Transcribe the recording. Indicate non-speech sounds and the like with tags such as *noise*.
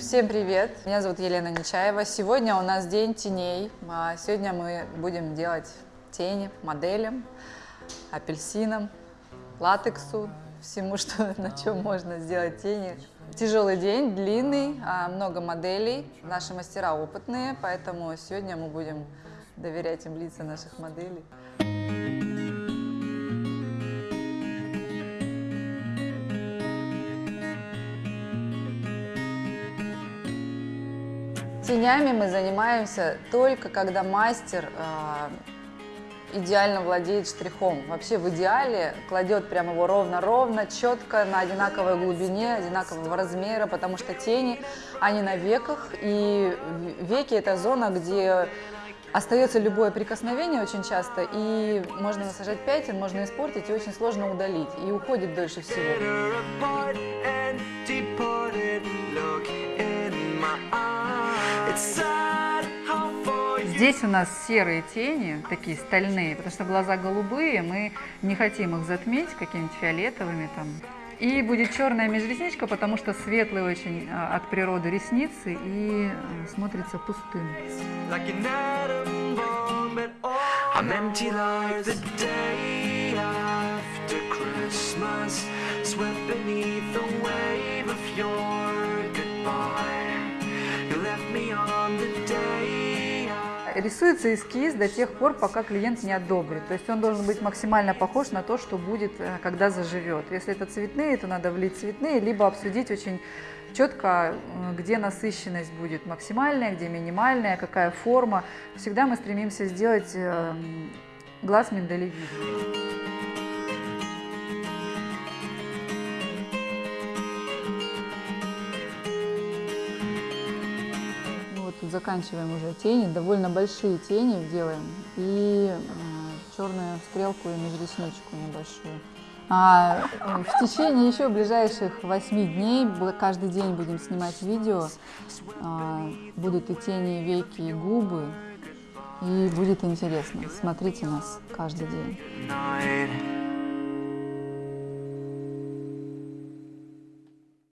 Всем привет! Меня зовут Елена Нечаева. Сегодня у нас день теней. А Сегодня мы будем делать тени моделям, апельсинам, латексу, всему, *laughs* что, на чем можно сделать тени. Тяжелый день, длинный, а, много моделей. Наши мастера опытные, поэтому сегодня мы будем доверять им лица наших моделей. Тенями мы занимаемся только когда мастер э, идеально владеет штрихом. Вообще в идеале кладет прямо его ровно-ровно, четко, на одинаковой глубине, одинакового размера, потому что тени, они на веках, и веки это зона, где остается любое прикосновение очень часто, и можно насажать пятен, можно испортить, и очень сложно удалить, и уходит дольше всего. Здесь у нас серые тени, такие стальные, потому что глаза голубые, мы не хотим их затмить какими-нибудь фиолетовыми там. И будет черная межресничка, потому что светлые очень а, от природы ресницы и а, смотрится пустым. Like Рисуется эскиз до тех пор, пока клиент не одобрит. То есть он должен быть максимально похож на то, что будет, э, когда заживет. Если это цветные, то надо влить цветные, либо обсудить очень четко, э, где насыщенность будет максимальная, где минимальная, какая форма. Всегда мы стремимся сделать эм, глаз миндалевидный. Заканчиваем уже тени, довольно большие тени делаем и э, черную стрелку и межресничку небольшую. А э, в течение еще ближайших восьми дней, каждый день будем снимать видео, а, будут и тени, и веки, и губы, и будет интересно. Смотрите нас каждый день.